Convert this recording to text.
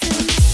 Since